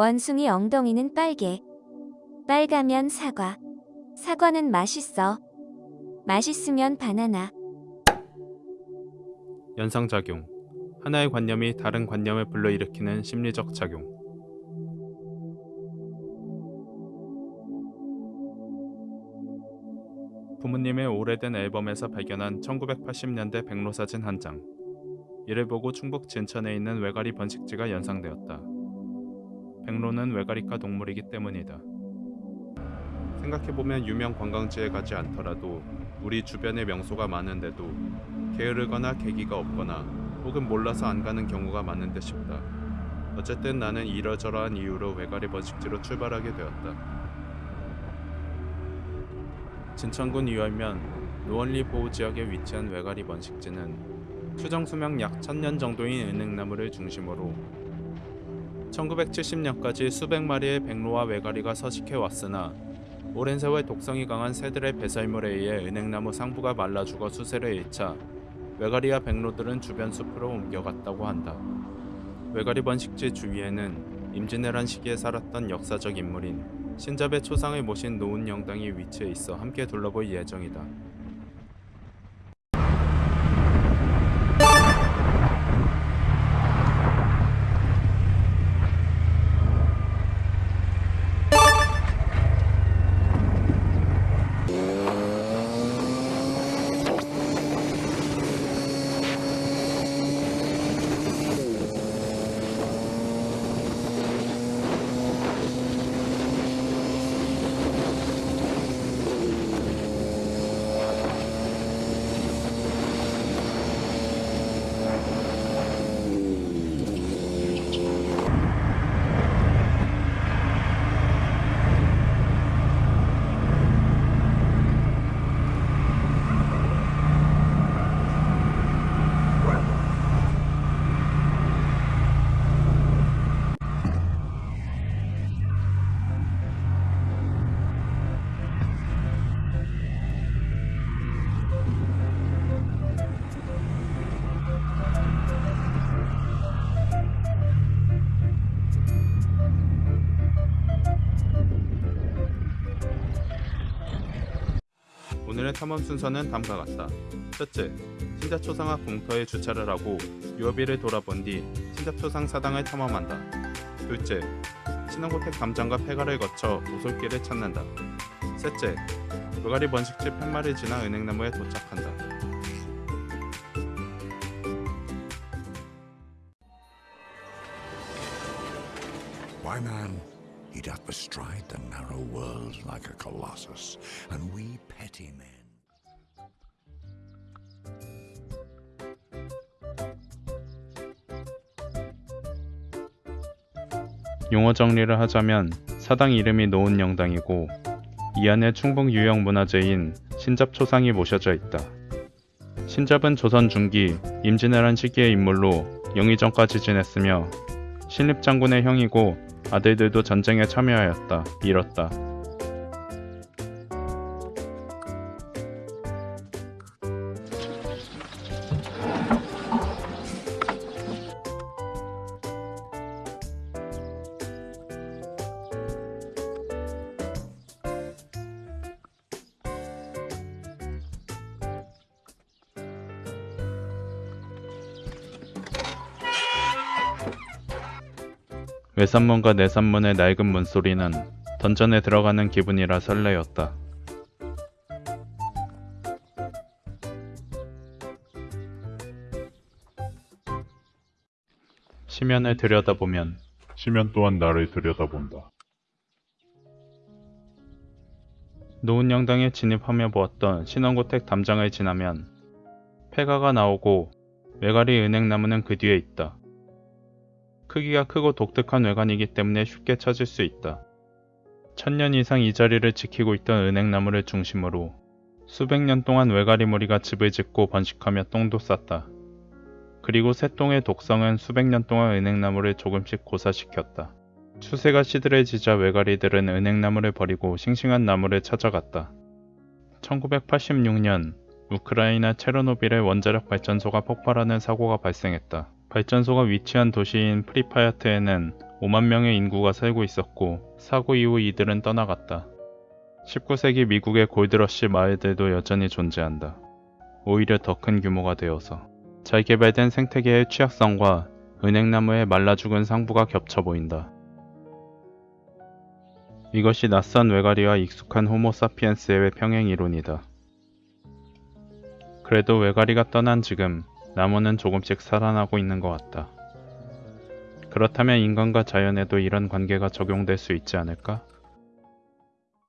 원숭이 엉덩이는 빨개. 빨가면 사과. 사과는 맛있어. 맛있으면 바나나. 연상작용 하나의 관념이 다른 관념을 불러일으키는 심리적 작용 부모님의 오래된 앨범에서 발견한 1980년대 백로사진 한 장. 이를 보고 충북 진천에 있는 외가리 번식지가 연상되었다. 백로는 외가리과 동물이기 때문이다. 생각해보면 유명 관광지에 가지 않더라도 우리 주변에 명소가 많은데도 게으르거나 계기가 없거나 혹은 몰라서 안 가는 경우가 많은데 싶다. 어쨌든 나는 이러저러한 이유로 외가리 번식지로 출발하게 되었다. 진천군 유월면 노원리 보호지역에 위치한 외가리 번식지는 추정 수명 약 1000년 정도인 은행나무를 중심으로 1970년까지 수백 마리의 백로와 외가리가 서식해 왔으나 오랜 세월 독성이 강한 새들의 배설물에 의해 은행나무 상부가 말라 죽어 수세를 잃자 외가리와 백로들은 주변 숲으로 옮겨갔다고 한다. 외가리 번식지 주위에는 임진왜란 시기에 살았던 역사적 인물인 신잡의 초상을 모신 노은 영당이 위치해 있어 함께 둘러볼 예정이다. 오늘의 탐험 순서는 다음과 같다. 첫째, 신잡초상 앞 공터에 주차를 하고 유어비를 돌아본 뒤 신잡초상 사당을 탐험한다. 둘째, 신원고택 담장과 폐가를 거쳐 오솔길을 찾는다. 셋째, 외가리 번식지 팻말을 지나 은행나무에 도착한다. Why, man, he doth bestride the narrow world like a colossus, and we petty men. 용어 정리를 하자면 사당 이름이 노은 영당이고 이 안에 충북 유형 문화재인 신잡초상이 모셔져 있다. 신잡은 조선 중기 임진왜란 시기의 인물로 영의정까지 지냈으며 신립장군의 형이고 아들들도 전쟁에 참여하였다. 잃었다. 외산문과 내산문의 낡은 문소리는 던전에 들어가는 기분이라 설레었다. 시면을 들여다보면 시면 또한 나를 들여다본다. 노은 영당에 진입하며 보았던 신원고택 담장을 지나면 폐가가 나오고 외가리 은행나무는 그 뒤에 있다. 크기가 크고 독특한 외관이기 때문에 쉽게 찾을 수 있다. 천년 이상 이 자리를 지키고 있던 은행나무를 중심으로 수백 년 동안 외가리 무리가 집을 짓고 번식하며 똥도 쌌다. 그리고 새똥의 독성은 수백 년 동안 은행나무를 조금씩 고사시켰다. 추세가 시들해지자 외가리들은 은행나무를 버리고 싱싱한 나무를 찾아갔다. 1986년 우크라이나 체르노빌의 원자력 발전소가 폭발하는 사고가 발생했다. 발전소가 위치한 도시인 프리파야트에는 5만 명의 인구가 살고 있었고 사고 이후 이들은 떠나갔다. 19세기 미국의 골드러시 마을들도 여전히 존재한다. 오히려 더 큰 규모가 되어서 잘 개발된 생태계의 취약성과 은행나무의 말라 죽은 상부가 겹쳐 보인다. 이것이 낯선 외가리와 익숙한 호모사피엔스의 평행 이론이다. 그래도 외가리가 떠난 지금 나무는 조금씩 살아나고 있는 것 같다. 그렇다면 인간과 자연에도 이런 관계가 적용될 수 있지 않을까?